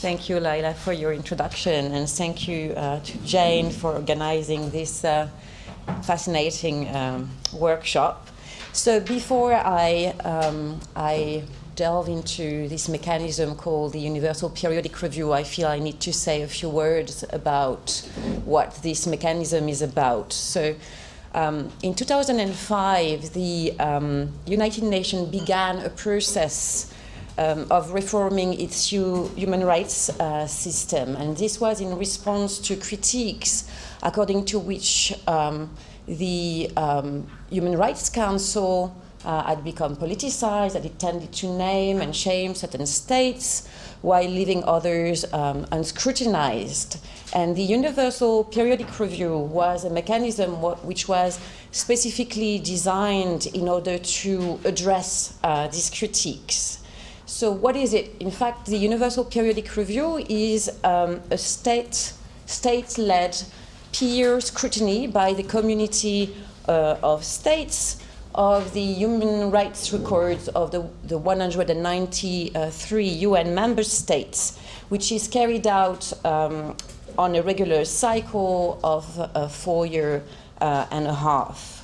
Thank you, Laila, for your introduction, and thank you uh, to Jane for organizing this uh, fascinating um, workshop. So before I, um, I delve into this mechanism called the Universal Periodic Review, I feel I need to say a few words about what this mechanism is about. So um, in 2005, the um, United Nations began a process um, of reforming its human rights uh, system. And this was in response to critiques according to which um, the um, Human Rights Council uh, had become politicized, that it tended to name and shame certain states while leaving others um, unscrutinized. And the Universal Periodic Review was a mechanism which was specifically designed in order to address uh, these critiques. So what is it? In fact, the Universal Periodic Review is um, a state, state-led peer scrutiny by the community uh, of states of the human rights records of the, the 193 UN member states, which is carried out um, on a regular cycle of a four year uh, and a half.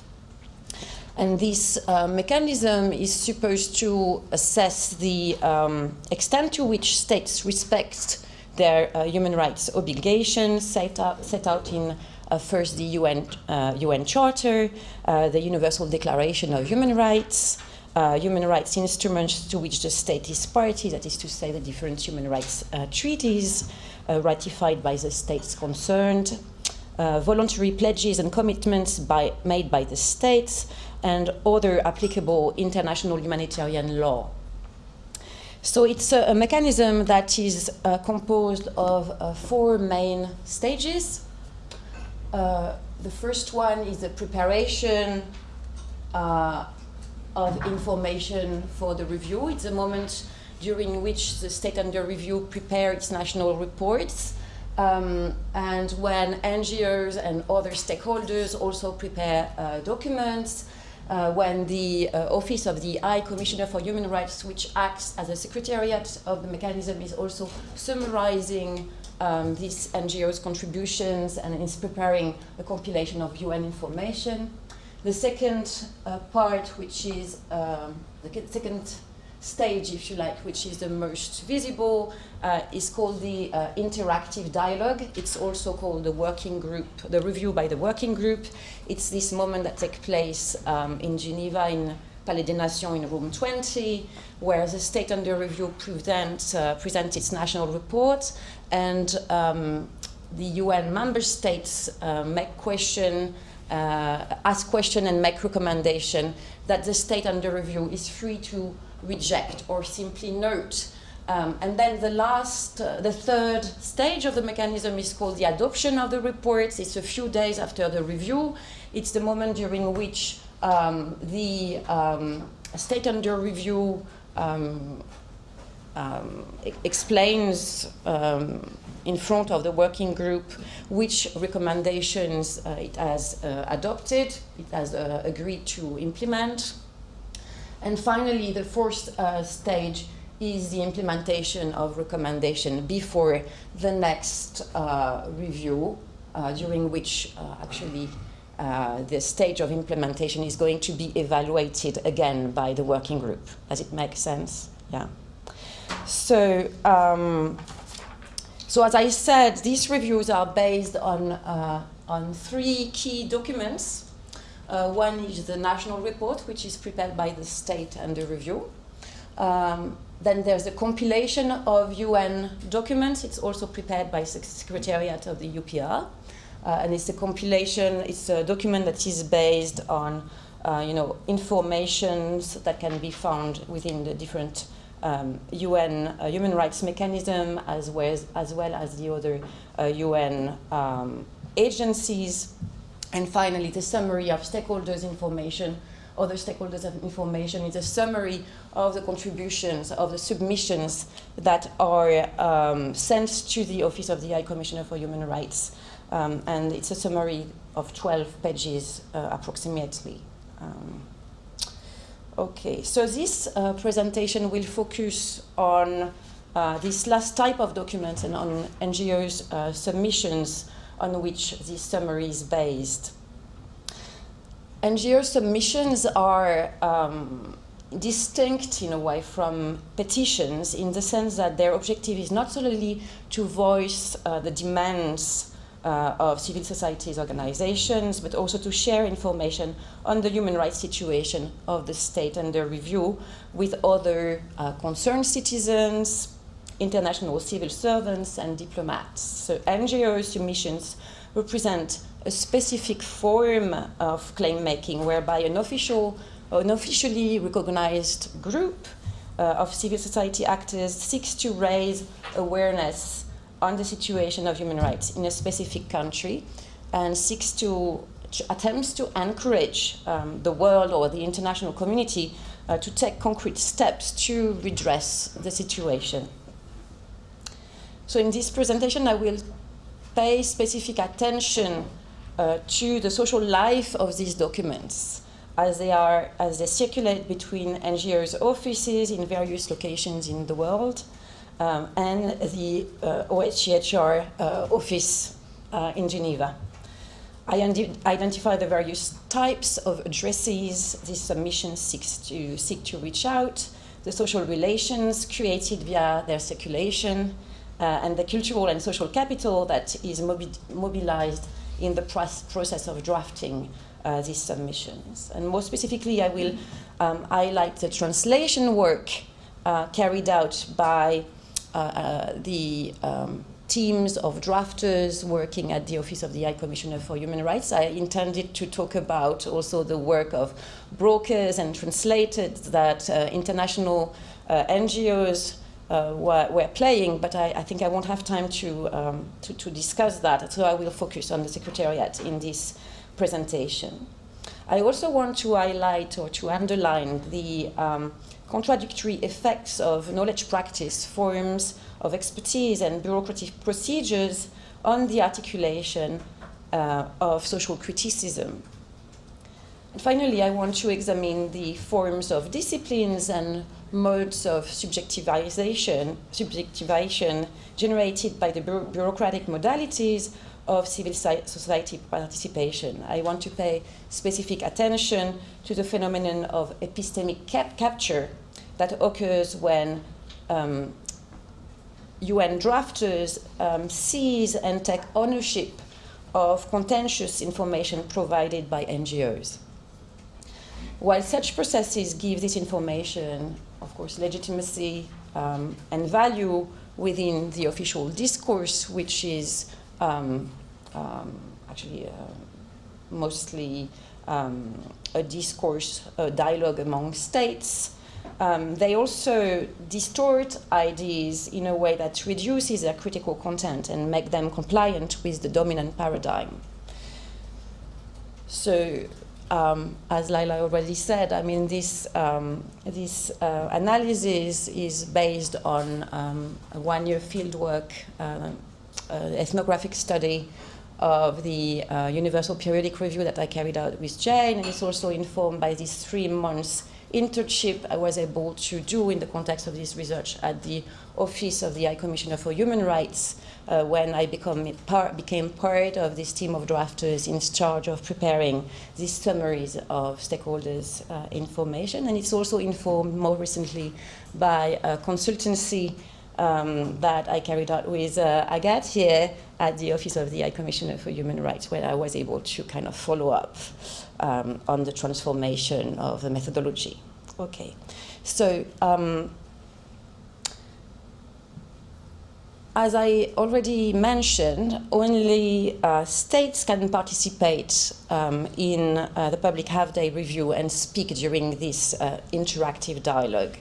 And this uh, mechanism is supposed to assess the um, extent to which states respect their uh, human rights obligations set out, set out in uh, first the UN, UN uh, Charter, uh, the Universal Declaration of Human Rights, uh, human rights instruments to which the state is party, that is to say the different human rights treaties ratified by the states concerned, uh, voluntary pledges and commitments by, made by the states, and other applicable international humanitarian law. So it's a, a mechanism that is uh, composed of uh, four main stages. Uh, the first one is the preparation uh, of information for the review. It's a moment during which the state under review prepares its national reports um, and when NGOs and other stakeholders also prepare uh, documents, uh, when the uh, Office of the High Commissioner for Human Rights, which acts as a secretariat of the mechanism, is also summarizing um, these NGOs' contributions and is preparing a compilation of UN information. The second uh, part, which is um, the second stage, if you like, which is the most visible, uh, is called the uh, interactive dialogue. It's also called the working group, the review by the working group. It's this moment that takes place um, in Geneva in Palais des Nations in room 20, where the state under review presents, uh, presents its national report and um, the UN member states uh, make question, uh, ask question and make recommendation that the state under review is free to reject or simply note. Um, and then the last, uh, the third stage of the mechanism is called the adoption of the reports. It's a few days after the review. It's the moment during which um, the um, state under review um, um, explains um, in front of the working group which recommendations uh, it has uh, adopted, it has uh, agreed to implement, and finally, the fourth uh, stage is the implementation of recommendation before the next uh, review, uh, during which uh, actually uh, the stage of implementation is going to be evaluated again by the working group. Does it make sense? Yeah. So, um, so as I said, these reviews are based on, uh, on three key documents uh, one is the national report, which is prepared by the state under review. Um, then there's a compilation of UN documents. It's also prepared by the Secretariat of the UPR. Uh, and it's a compilation, it's a document that is based on uh, you know, informations that can be found within the different um, UN uh, human rights mechanism as well as, as, well as the other UN uh, um, agencies. And finally, the summary of stakeholders' information, other stakeholders' information is a summary of the contributions, of the submissions that are um, sent to the Office of the High Commissioner for Human Rights. Um, and it's a summary of 12 pages uh, approximately. Um, okay, so this uh, presentation will focus on uh, this last type of document and on NGOs' uh, submissions on which this summary is based. NGO submissions are um, distinct in a way from petitions in the sense that their objective is not solely to voice uh, the demands uh, of civil societies organizations, but also to share information on the human rights situation of the state under review with other uh, concerned citizens, international civil servants, and diplomats. So NGO submissions represent a specific form of claim making whereby an official an officially recognized group uh, of civil society actors seeks to raise awareness on the situation of human rights in a specific country and seeks to attempts to encourage um, the world or the international community uh, to take concrete steps to redress the situation. So in this presentation, I will pay specific attention uh, to the social life of these documents as they are as they circulate between NGOs offices in various locations in the world um, and the uh, OHCHR uh, office uh, in Geneva. I identify the various types of addresses this submission seeks to seek to reach out, the social relations created via their circulation, and the cultural and social capital that is mobi mobilized in the process of drafting uh, these submissions. And more specifically, I will um, highlight the translation work uh, carried out by uh, uh, the um, teams of drafters working at the Office of the High Commissioner for Human Rights. I intended to talk about also the work of brokers and translators that uh, international uh, NGOs uh, were, were, playing, but I, I, think I won't have time to, um, to, to, discuss that, so I will focus on the Secretariat in this presentation. I also want to highlight or to underline the um, contradictory effects of knowledge practice, forms of expertise and bureaucratic procedures on the articulation uh, of social criticism. And finally, I want to examine the forms of disciplines and modes of subjectivization, subjectivation generated by the bureaucratic modalities of civil society participation. I want to pay specific attention to the phenomenon of epistemic cap capture that occurs when um, UN drafters um, seize and take ownership of contentious information provided by NGOs. While such processes give this information, of course, legitimacy um, and value within the official discourse, which is um, um, actually uh, mostly um, a discourse, a dialogue among states. Um, they also distort ideas in a way that reduces their critical content and make them compliant with the dominant paradigm. So um, as Laila already said, I mean, this, um, this uh, analysis is based on um, a one-year fieldwork uh, uh, ethnographic study of the uh, Universal Periodic Review that I carried out with Jane, and it's also informed by these three months internship I was able to do in the context of this research at the Office of the High Commissioner for Human Rights uh, when I par became part of this team of drafters in charge of preparing these summaries of stakeholders' uh, information. And it's also informed more recently by a consultancy um, that I carried out with uh, Agathe here at the Office of the High Commissioner for Human Rights, where I was able to kind of follow up um, on the transformation of the methodology. Okay, so um, as I already mentioned, only uh, states can participate um, in uh, the public half-day review and speak during this uh, interactive dialogue.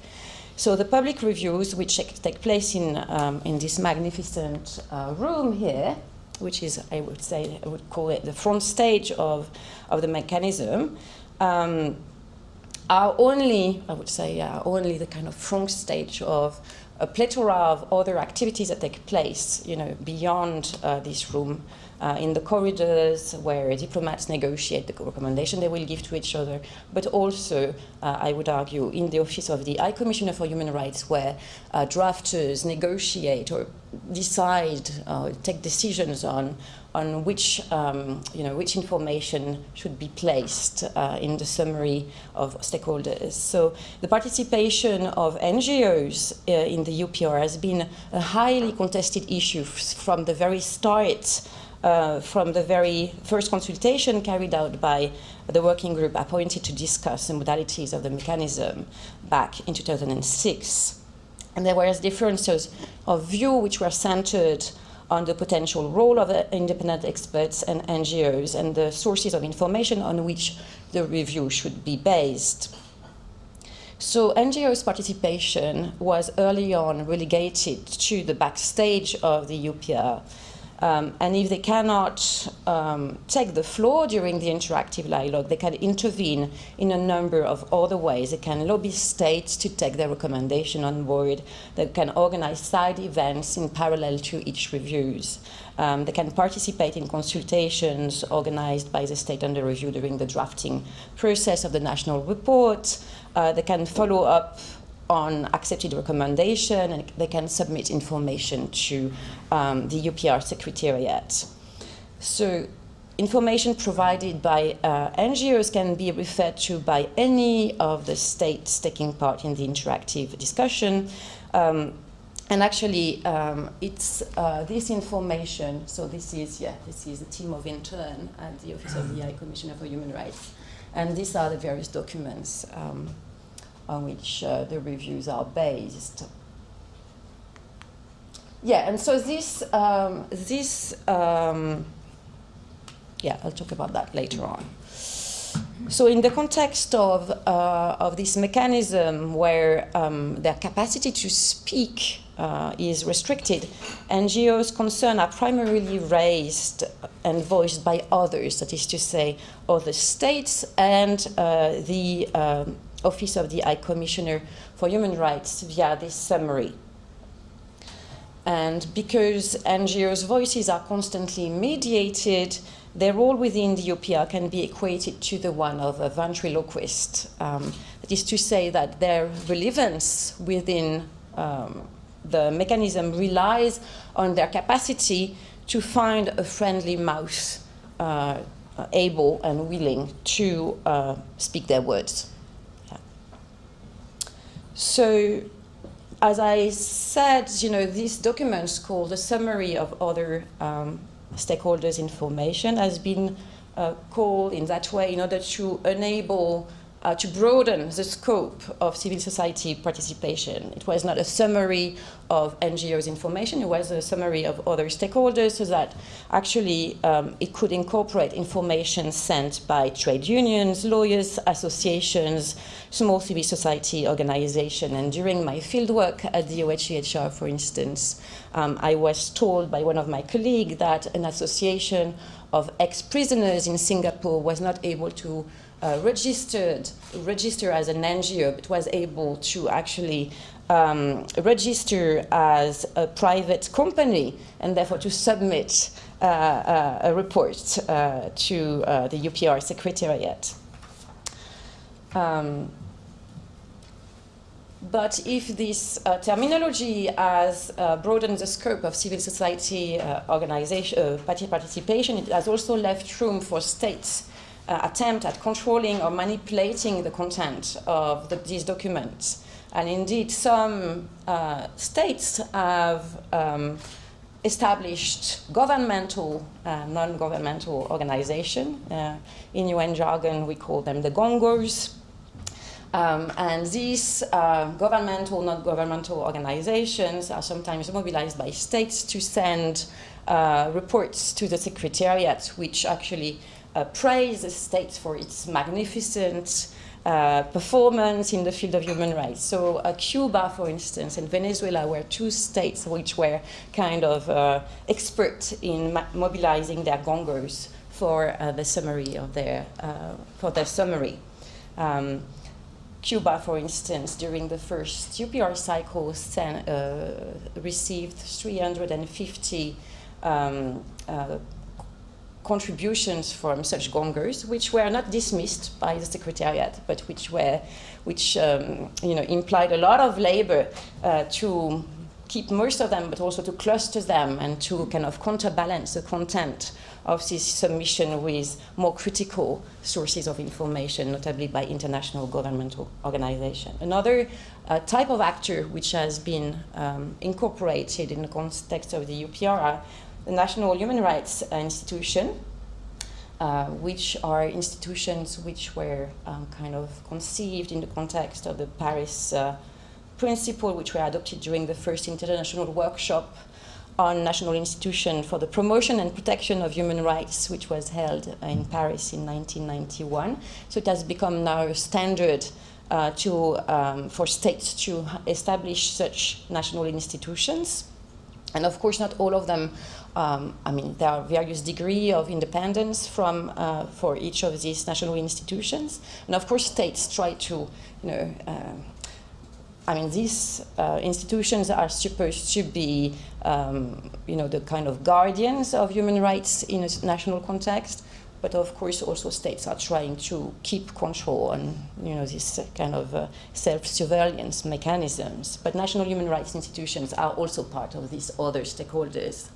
So the public reviews, which take place in, um, in this magnificent uh, room here, which is, I would say, I would call it the front stage of, of the mechanism, um, are only, I would say, uh, only the kind of front stage of a plethora of other activities that take place, you know, beyond uh, this room uh, in the corridors where diplomats negotiate the recommendation they will give to each other, but also, uh, I would argue, in the office of the High Commissioner for Human Rights, where uh, drafters negotiate or decide, uh, take decisions on on which, um, you know, which information should be placed uh, in the summary of stakeholders. So the participation of NGOs uh, in the UPR has been a highly contested issue from the very start uh, from the very first consultation carried out by the working group appointed to discuss the modalities of the mechanism back in 2006. And there were differences of view which were centered on the potential role of independent experts and NGOs and the sources of information on which the review should be based. So NGOs' participation was early on relegated to the backstage of the UPR um, and if they cannot um, take the floor during the interactive dialogue, they can intervene in a number of other ways. They can lobby states to take their recommendation on board. They can organize side events in parallel to each reviews. Um, they can participate in consultations organized by the state under review during the drafting process of the national report. Uh, they can follow up on accepted recommendation and they can submit information to um, the UPR Secretariat. So information provided by uh, NGOs can be referred to by any of the states taking part in the interactive discussion. Um, and actually, um, it's uh, this information, so this is, yeah, this is a team of intern at the Office of the High Commissioner for Human Rights. And these are the various documents um, on which uh, the reviews are based. Yeah, and so this, um, this um, yeah, I'll talk about that later on. So in the context of, uh, of this mechanism where um, their capacity to speak uh, is restricted, NGOs' concerns are primarily raised and voiced by others, that is to say, other states and uh, the um, Office of the High Commissioner for Human Rights via this summary. And because NGOs' voices are constantly mediated, their role within the UPR can be equated to the one of a ventriloquist. Um, that is to say that their relevance within um, the mechanism relies on their capacity to find a friendly mouth uh, able and willing to uh, speak their words. So as I said, you know, these documents called the summary of other um, stakeholders' information has been uh, called in that way in order to enable uh, to broaden the scope of civil society participation. It was not a summary of NGOs information, it was a summary of other stakeholders so that actually um, it could incorporate information sent by trade unions, lawyers, associations, small civil society organizations. And during my fieldwork at the OHCHR, for instance, um, I was told by one of my colleagues that an association of ex-prisoners in Singapore was not able to uh, registered register as an NGO, but was able to actually um, register as a private company and therefore to submit uh, uh, a report uh, to uh, the UPR Secretariat. Um, but if this uh, terminology has uh, broadened the scope of civil society uh, organization participation, it has also left room for states uh, attempt at controlling or manipulating the content of the, these documents. And indeed, some uh, states have um, established governmental, uh, non-governmental organization. Uh, in UN jargon, we call them the gongos. Um, and these uh, governmental, not governmental organizations are sometimes mobilized by states to send uh, reports to the secretariat, which actually uh, praise the state for its magnificent uh, performance in the field of human rights. So uh, Cuba, for instance, and Venezuela were two states which were kind of uh, expert in mobilizing their gongos for uh, the summary of their, uh, for their summary. Um, Cuba, for instance, during the first UPR cycle, sent, received 350 um, contributions from such gongos, which were not dismissed by the Secretariat, but which were, which um, you know, implied a lot of labor uh, to keep most of them, but also to cluster them and to kind of counterbalance the content of this submission with more critical sources of information, notably by international governmental organizations. Another uh, type of actor which has been um, incorporated in the context of the UPR the National Human Rights Institution, uh, which are institutions which were um, kind of conceived in the context of the Paris uh, principle, which were adopted during the first international workshop on national institution for the promotion and protection of human rights, which was held in Paris in 1991. So it has become now a standard uh, to, um, for states to establish such national institutions. And of course, not all of them, um, I mean, there are various degree of independence from, uh, for each of these national institutions. And of course, states try to, you know, uh, I mean, these uh, institutions are supposed to be, um, you know, the kind of guardians of human rights in a national context. But of course, also states are trying to keep control on, you know, this kind of uh, self-surveillance mechanisms. But national human rights institutions are also part of these other stakeholders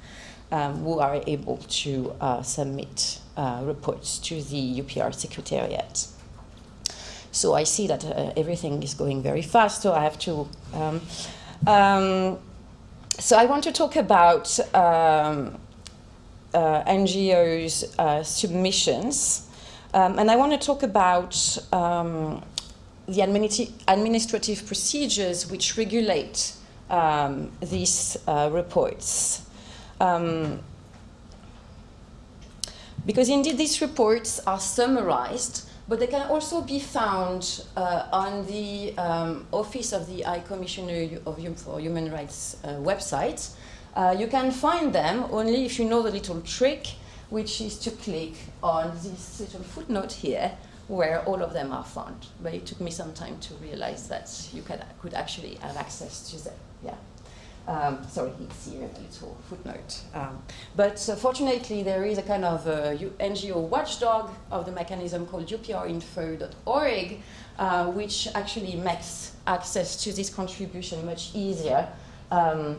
um, who are able to uh, submit uh, reports to the UPR Secretariat. So I see that uh, everything is going very fast, so I have to. Um, um, so I want to talk about um, NGOs' uh, submissions, um, and I want to talk about um, the administ administrative procedures which regulate um, these uh, reports. because indeed these reports are summarized but they can also be found uh, on the um, Office of the High Commissioner of for Human Rights uh, website. Uh, you can find them only if you know the little trick, which is to click on this little footnote here, where all of them are found. But it took me some time to realize that you could, could actually have access to them. Yeah. Um, sorry, it's here, a little footnote. Um, but uh, fortunately, there is a kind of uh, NGO watchdog of the mechanism called uprinfo.org, uh, which actually makes access to this contribution much easier. Um,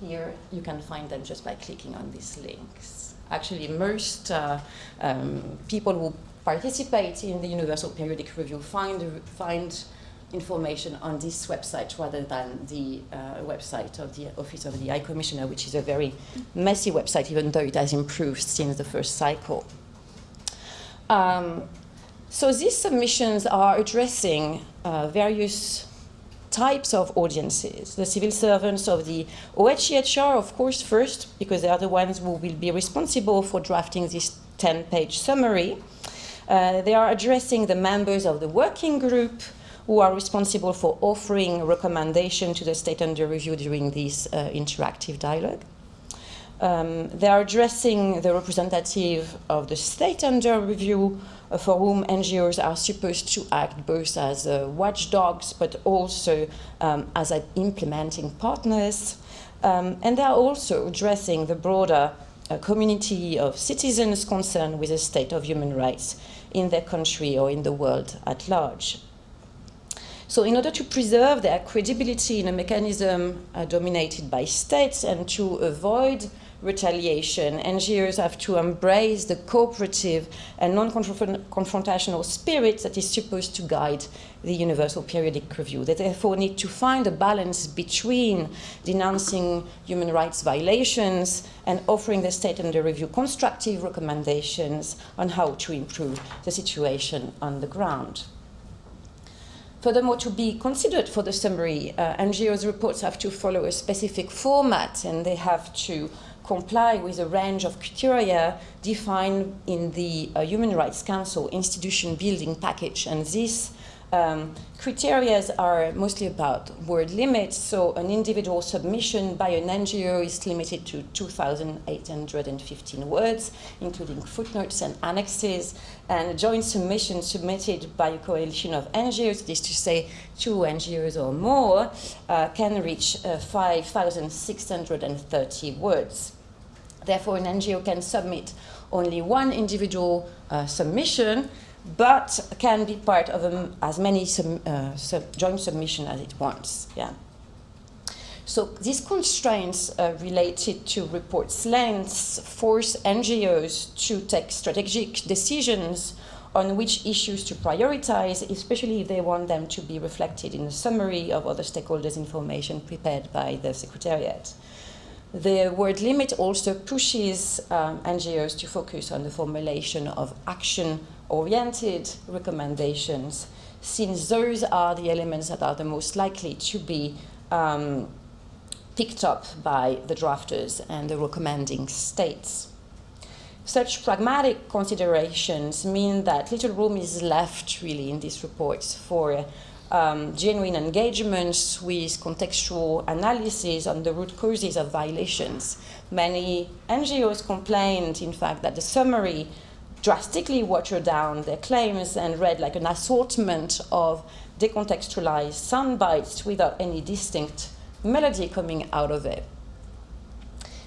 here, you can find them just by clicking on these links. Actually, most uh, um, people who participate in the Universal Periodic Review find, find information on this website rather than the uh, website of the Office of the High Commissioner, which is a very messy website, even though it has improved since the first cycle. Um, so these submissions are addressing uh, various types of audiences. The civil servants of the OHCHR, of course, first, because they are the ones who will be responsible for drafting this 10-page summary. Uh, they are addressing the members of the working group, who are responsible for offering recommendation to the state under review during this uh, interactive dialogue. Um, they are addressing the representative of the state under review for whom NGOs are supposed to act both as uh, watchdogs but also um, as implementing partners. Um, and they are also addressing the broader uh, community of citizens concerned with the state of human rights in their country or in the world at large. So in order to preserve their credibility in a mechanism uh, dominated by states and to avoid retaliation, NGOs have to embrace the cooperative and non-confrontational spirit that is supposed to guide the Universal Periodic Review. They therefore need to find a balance between denouncing human rights violations and offering the state under review constructive recommendations on how to improve the situation on the ground. Furthermore, to be considered for the summary, uh, NGOs reports have to follow a specific format and they have to comply with a range of criteria defined in the uh, Human Rights Council institution building package. And these um, criteria are mostly about word limits, so an individual submission by an NGO is limited to 2,815 words, including footnotes and annexes, and a joint submission submitted by a coalition of NGOs, that is to say two NGOs or more, uh, can reach uh, 5,630 words. Therefore, an NGO can submit only one individual uh, submission, but can be part of a, as many uh, sub joint submission as it wants. Yeah. So these constraints uh, related to reports lengths force NGOs to take strategic decisions on which issues to prioritize, especially if they want them to be reflected in the summary of other stakeholders' information prepared by the Secretariat. The word limit also pushes um, NGOs to focus on the formulation of action-oriented recommendations, since those are the elements that are the most likely to be um, picked up by the drafters and the recommending states. Such pragmatic considerations mean that little room is left really in these reports for um, genuine engagements with contextual analysis on the root causes of violations. Many NGOs complained, in fact, that the summary drastically watered down their claims and read like an assortment of decontextualized sound bites without any distinct melody coming out of it.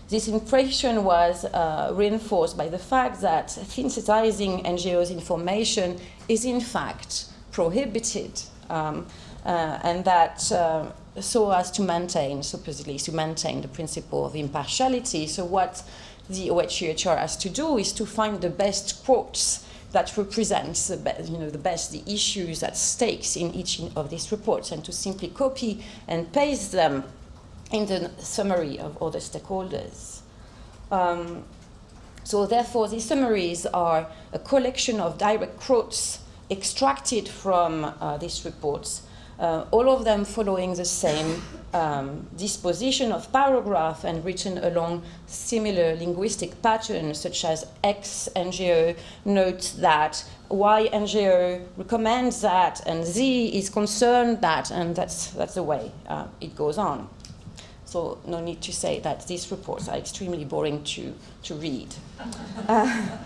This impression was uh, reinforced by the fact that synthesizing NGOs' information is in fact prohibited um, uh, and that uh, so as to maintain, supposedly, to maintain the principle of impartiality. So what the OHCHR has to do is to find the best quotes that represents the, best, you know, the best the issues at stakes in each of these reports and to simply copy and paste them in the summary of all the stakeholders. Um, so therefore, these summaries are a collection of direct quotes extracted from uh, these reports, uh, all of them following the same um, disposition of paragraph and written along similar linguistic patterns, such as X NGO notes that, Y NGO recommends that, and Z is concerned that, and that's, that's the way uh, it goes on. So no need to say that these reports are extremely boring to, to read. Uh,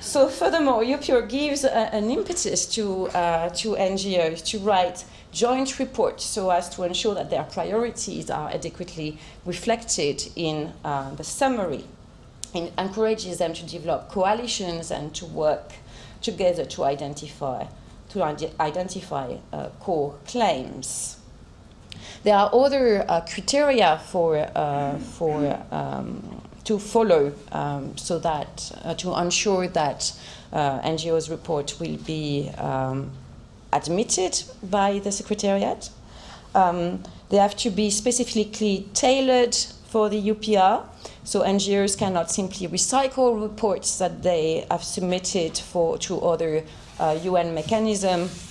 so furthermore, UPR gives a, an impetus to, uh, to NGOs to write joint reports so as to ensure that their priorities are adequately reflected in uh, the summary. It encourages them to develop coalitions and to work together to identify, to identify uh, core claims. There are other uh, criteria for, uh, for um, to follow um, so that uh, to ensure that uh, NGOs report will be um, admitted by the Secretariat. Um, they have to be specifically tailored for the UPR, so NGOs cannot simply recycle reports that they have submitted for to other uh, UN mechanisms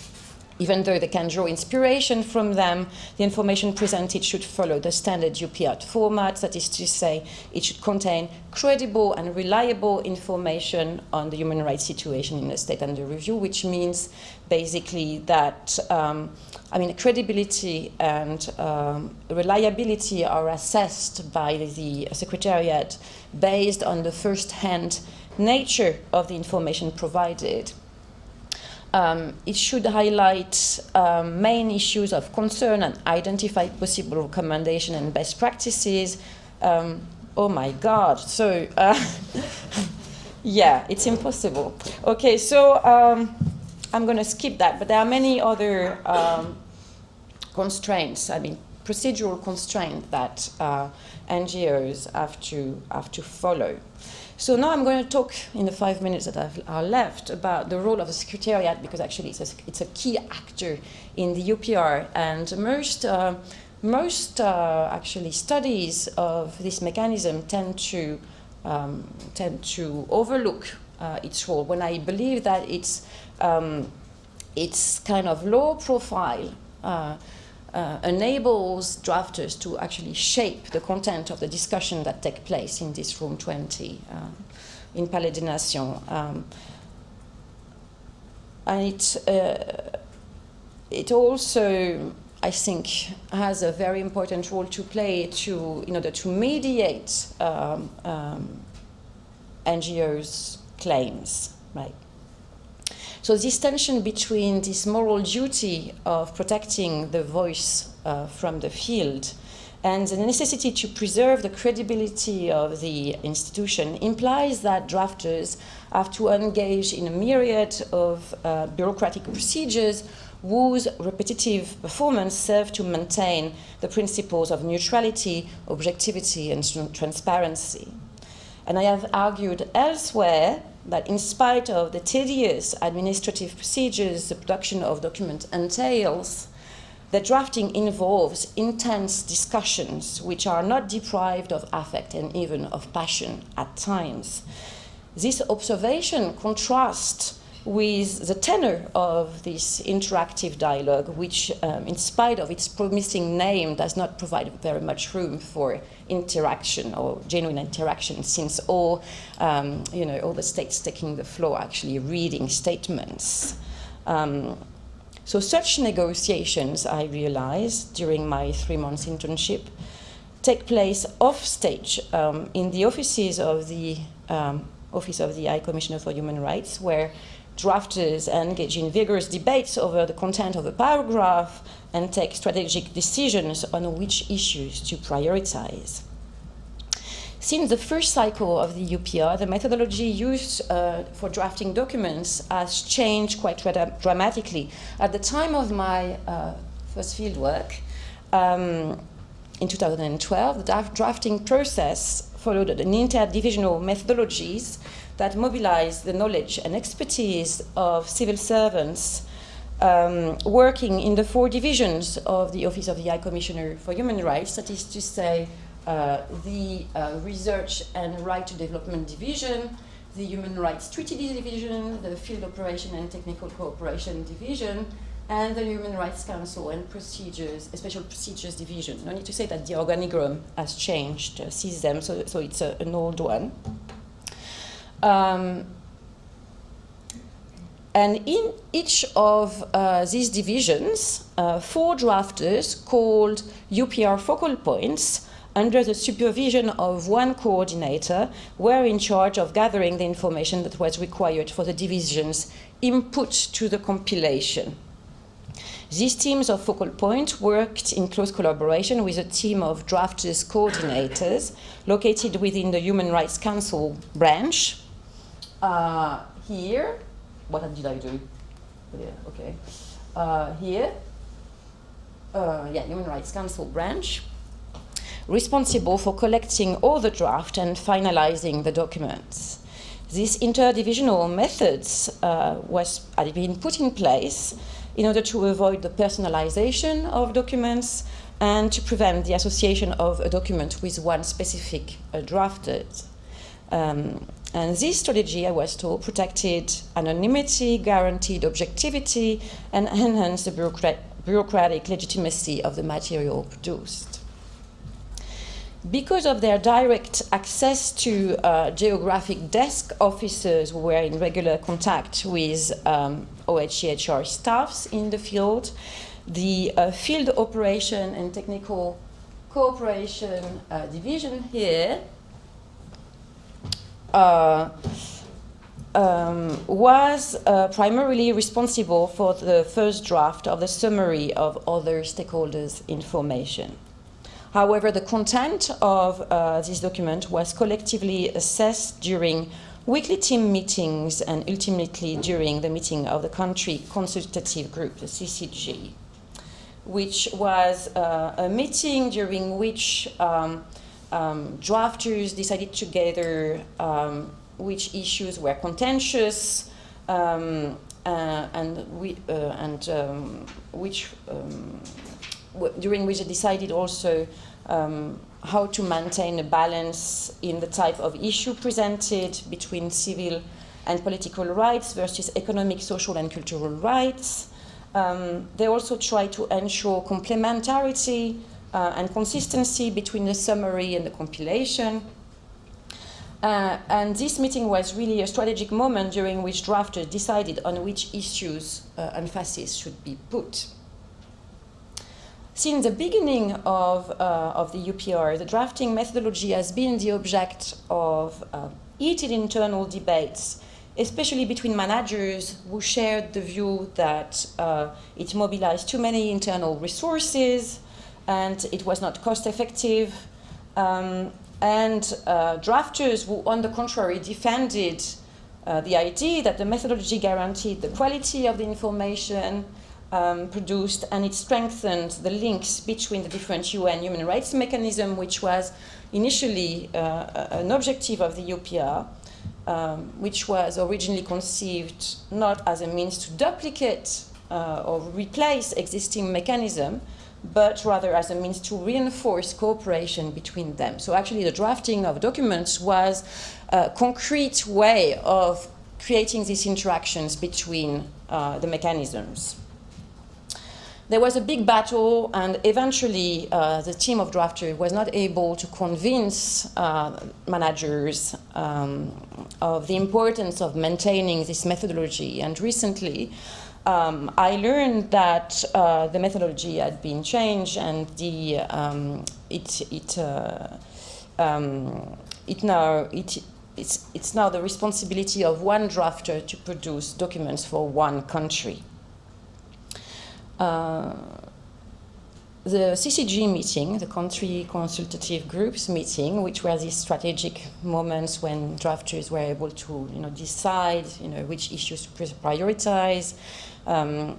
even though they can draw inspiration from them, the information presented should follow the standard UPR format, that is to say, it should contain credible and reliable information on the human rights situation in the state under review, which means basically that, um, I mean, credibility and um, reliability are assessed by the Secretariat based on the first-hand nature of the information provided. Um, it should highlight um, main issues of concern and identify possible recommendation and best practices. Um, oh my God, so uh, yeah, it's impossible. Okay, so um, I'm going to skip that, but there are many other um, constraints, I mean, procedural constraints that uh, NGOs have to, have to follow. So now I'm going to talk in the five minutes that I've, are left about the role of the Secretariat because actually it's a, it's a key actor in the UPR and most, uh, most uh, actually studies of this mechanism tend to, um, tend to overlook uh, its role. When I believe that it's, um, it's kind of low profile uh, enables drafters to actually shape the content of the discussion that take place in this room 20 uh, in Palais des Nations. Um, and it, uh, it also, I think, has a very important role to play to, in order to mediate um, um, NGOs' claims, right? So this tension between this moral duty of protecting the voice uh, from the field And the necessity to preserve the credibility of the institution implies that drafters have to engage in a myriad of uh, bureaucratic procedures whose repetitive performance serve to maintain the principles of neutrality, objectivity, and transparency. And I have argued elsewhere that in spite of the tedious administrative procedures the production of documents entails, the drafting involves intense discussions which are not deprived of affect and even of passion at times. This observation contrasts with the tenor of this interactive dialogue, which, um, in spite of its promising name, does not provide very much room for interaction or genuine interaction, since all, um, you know, all the states taking the floor actually reading statements. Um, so such negotiations, I realized during my three months internship, take place off stage um, in the offices of the um, Office of the High Commissioner for Human Rights, where drafters engage in vigorous debates over the content of a paragraph and take strategic decisions on which issues to prioritize. Since the first cycle of the UPR, the methodology used uh, for drafting documents has changed quite dramatically. At the time of my uh, first fieldwork, um, in 2012, the drafting process followed an interdivisional methodologies that mobilize the knowledge and expertise of civil servants um, working in the four divisions of the Office of the High Commissioner for Human Rights, that is to say, uh, the uh, Research and Right to Development Division, the Human Rights Treaty Division, the Field Operation and Technical Cooperation Division, and the Human Rights Council and Procedures, Special Procedures Division. No need to say that the organigram has changed uh, since then, so, so it's a, an old one. Um, and in each of uh, these divisions, uh, four drafters called UPR focal points under the supervision of one coordinator were in charge of gathering the information that was required for the division's input to the compilation. These teams of focal points worked in close collaboration with a team of drafters coordinators located within the Human Rights Council branch uh, here, what did I do? Yeah, okay. Uh, here, uh, yeah, Human Rights Council branch, responsible for collecting all the draft and finalizing the documents. These interdivisional methods uh, was, had been put in place in order to avoid the personalization of documents and to prevent the association of a document with one specific uh, drafted. Um, and this strategy, I was told, protected anonymity, guaranteed objectivity, and enhanced the bureaucrat bureaucratic legitimacy of the material produced. Because of their direct access to uh, geographic desk officers who were in regular contact with um, OHCHR staffs in the field, the uh, field operation and technical cooperation uh, division here uh, um, was uh, primarily responsible for the first draft of the summary of other stakeholders' information. However, the content of uh, this document was collectively assessed during weekly team meetings and ultimately during the meeting of the Country Consultative Group, the CCG, which was uh, a meeting during which um, um, drafters decided together um, which issues were contentious um, uh, and, we, uh, and um, which um, during which they decided also um, how to maintain a balance in the type of issue presented between civil and political rights versus economic, social, and cultural rights. Um, they also try to ensure complementarity uh, and consistency between the summary and the compilation. Uh, and this meeting was really a strategic moment during which drafters decided on which issues uh, emphasis should be put. Since the beginning of, uh, of the UPR, the drafting methodology has been the object of uh, heated internal debates, especially between managers who shared the view that uh, it mobilized too many internal resources, and it was not cost effective. Um, and uh, drafters who, on the contrary, defended uh, the idea that the methodology guaranteed the quality of the information um, produced and it strengthened the links between the different UN human rights mechanism, which was initially uh, an objective of the UPR, um, which was originally conceived not as a means to duplicate uh, or replace existing mechanism, but rather as a means to reinforce cooperation between them. So actually the drafting of documents was a concrete way of creating these interactions between uh, the mechanisms. There was a big battle and eventually uh, the team of drafters was not able to convince uh, managers um, of the importance of maintaining this methodology and recently um, I learned that uh, the methodology had been changed and the um, it it uh, um, it now it it's it's now the responsibility of one drafter to produce documents for one country. Uh, the CCG meeting, the country consultative groups meeting, which were these strategic moments when drafters were able to, you know, decide, you know, which issues to prioritize, um,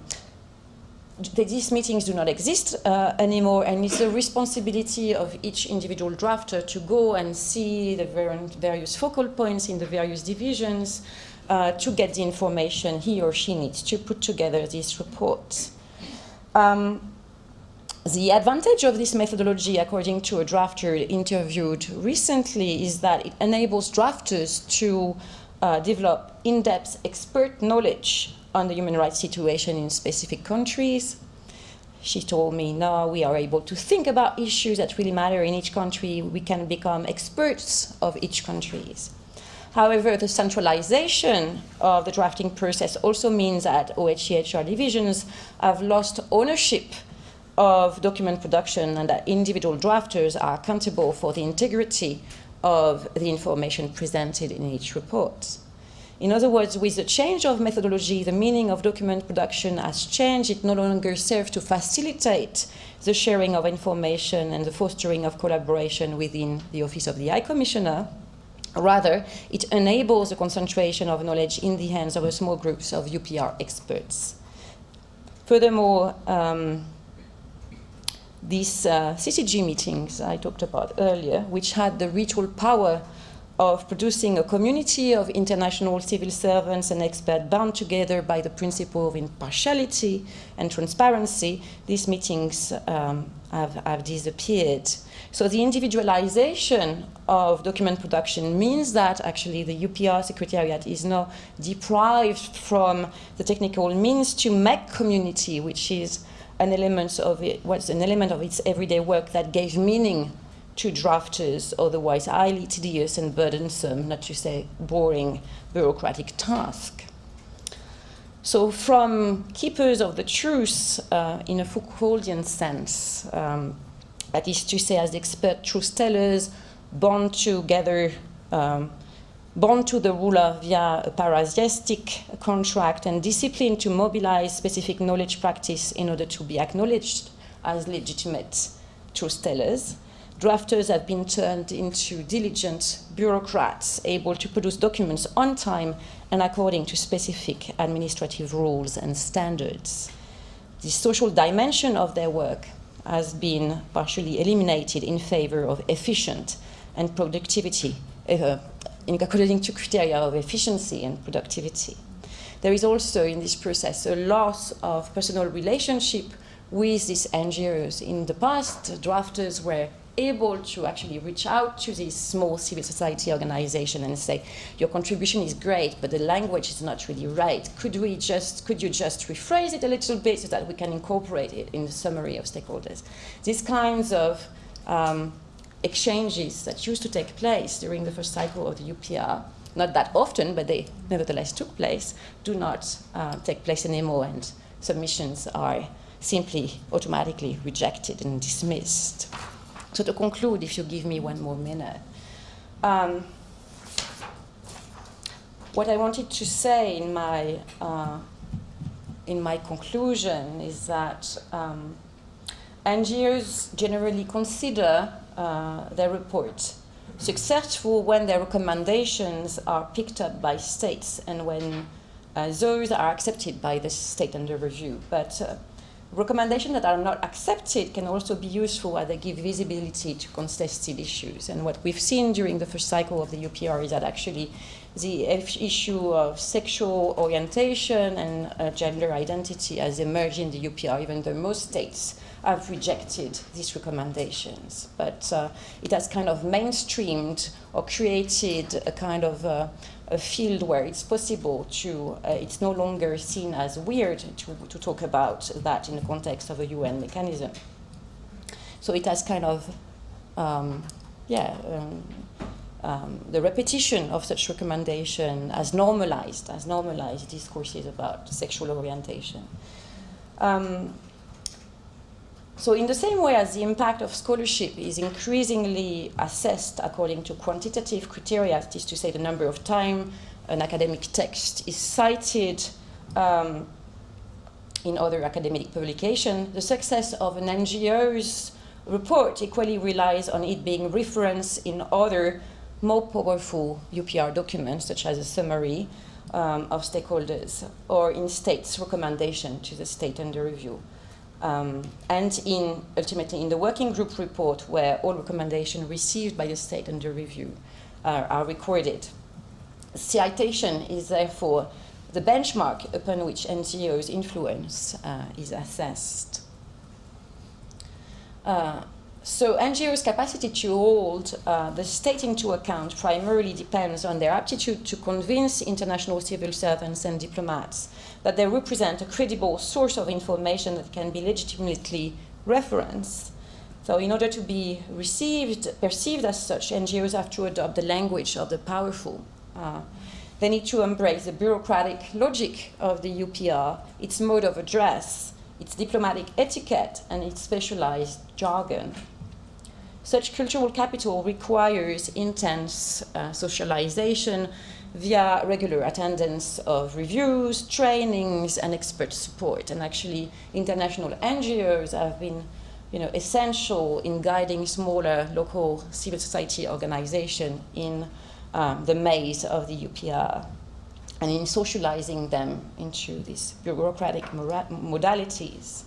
these meetings do not exist uh, anymore, and it's the responsibility of each individual drafter to go and see the various focal points in the various divisions uh, to get the information he or she needs to put together these reports. Um, the advantage of this methodology, according to a drafter interviewed recently, is that it enables drafters to uh, develop in-depth expert knowledge on the human rights situation in specific countries. She told me, now we are able to think about issues that really matter in each country. We can become experts of each country. However, the centralization of the drafting process also means that OHCHR divisions have lost ownership of document production and that individual drafters are accountable for the integrity of the information presented in each report. In other words, with the change of methodology, the meaning of document production has changed. It no longer serves to facilitate the sharing of information and the fostering of collaboration within the Office of the High Commissioner. Rather, it enables the concentration of knowledge in the hands of a small groups of UPR experts. Furthermore, um, these uh, CCG meetings I talked about earlier, which had the ritual power of producing a community of international civil servants and experts bound together by the principle of impartiality and transparency, these meetings um, have, have disappeared. So the individualization of document production means that actually the UPR Secretariat is now deprived from the technical means to make community, which is an element of it, what's an element of its everyday work that gave meaning to drafters, otherwise highly tedious and burdensome, not to say boring, bureaucratic task. So from keepers of the truth uh, in a Foucauldian sense, um, that is to say as expert truth tellers, bound together, um, bound to the ruler via a parrhesiastic contract and discipline to mobilize specific knowledge practice in order to be acknowledged as legitimate truth tellers drafters have been turned into diligent bureaucrats able to produce documents on time and according to specific administrative rules and standards. The social dimension of their work has been partially eliminated in favor of efficient and productivity, uh, according to criteria of efficiency and productivity. There is also in this process a loss of personal relationship with these NGOs. In the past, drafters were able to actually reach out to this small civil society organization and say, your contribution is great, but the language is not really right. Could we just, could you just rephrase it a little bit so that we can incorporate it in the summary of stakeholders? These kinds of um, exchanges that used to take place during the first cycle of the UPR, not that often, but they nevertheless took place, do not uh, take place anymore and submissions are simply automatically rejected and dismissed. So to conclude, if you give me one more minute, um, what I wanted to say in my uh, in my conclusion is that um, NGOs generally consider uh, their report successful when their recommendations are picked up by states and when uh, those are accepted by the state under review. But uh, recommendations that are not accepted can also be useful as they give visibility to contested issues. And what we've seen during the first cycle of the UPR is that actually the issue of sexual orientation and uh, gender identity has emerged in the UPR, even though most states have rejected these recommendations. But uh, it has kind of mainstreamed or created a kind of uh, a field where it's possible to, uh, it's no longer seen as weird to, to talk about that in the context of a UN mechanism. So it has kind of, um, yeah, um, um, the repetition of such recommendation has normalized, has normalized discourses about sexual orientation. Um, so in the same way as the impact of scholarship is increasingly assessed according to quantitative criteria, that is to say the number of time an academic text is cited um, in other academic publications, the success of an NGO's report equally relies on it being referenced in other more powerful UPR documents, such as a summary um, of stakeholders, or in states' recommendation to the state under review. Um, and in ultimately in the working group report where all recommendations received by the state under review are recorded. Citation is therefore the benchmark upon which NGOs' influence uh, is assessed. Uh, so NGOs' capacity to hold uh, the state into account primarily depends on their aptitude to convince international civil servants and diplomats that they represent a credible source of information that can be legitimately referenced. So in order to be received, perceived as such, NGOs have to adopt the language of the powerful. Uh, they need to embrace the bureaucratic logic of the UPR, its mode of address, its diplomatic etiquette, and its specialized jargon. Such cultural capital requires intense uh, socialization via regular attendance of reviews, trainings, and expert support. And actually, international NGOs have been you know, essential in guiding smaller local civil society organizations in um, the maze of the UPR and in socializing them into these bureaucratic modalities.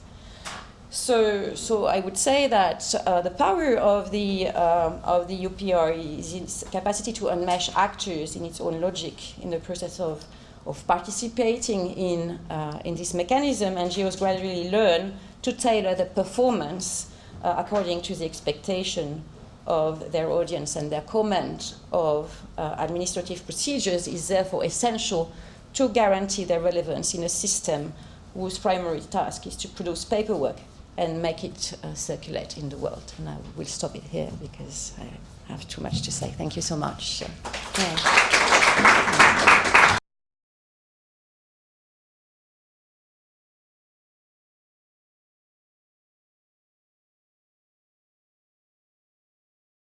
So, so I would say that uh, the power of the, um, of the UPR is its capacity to unmesh actors in its own logic in the process of, of participating in, uh, in this mechanism. NGOs gradually learn to tailor the performance uh, according to the expectation of their audience and their comment of uh, administrative procedures is therefore essential to guarantee their relevance in a system whose primary task is to produce paperwork and make it uh, circulate in the world. And I will stop it here because I have too much to say. Thank you so much. Yeah.